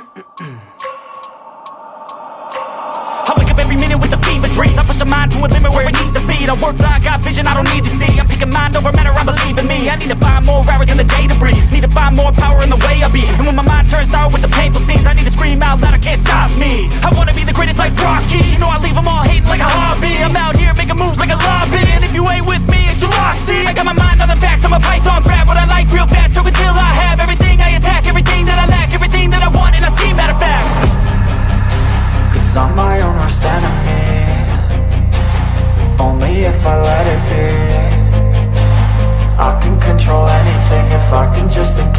I wake up every minute with a fever dream. I push my mind to a limit where it needs to be. I work blind, got vision I don't need to see. I'm picking mind over matter, I believe in me. I need to find more hours in the day to breathe. Need to find more power in the way I be. And when my mind turns out with the painful scenes I need to scream out loud. if I let it be. I can control anything if I can just think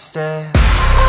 stairs.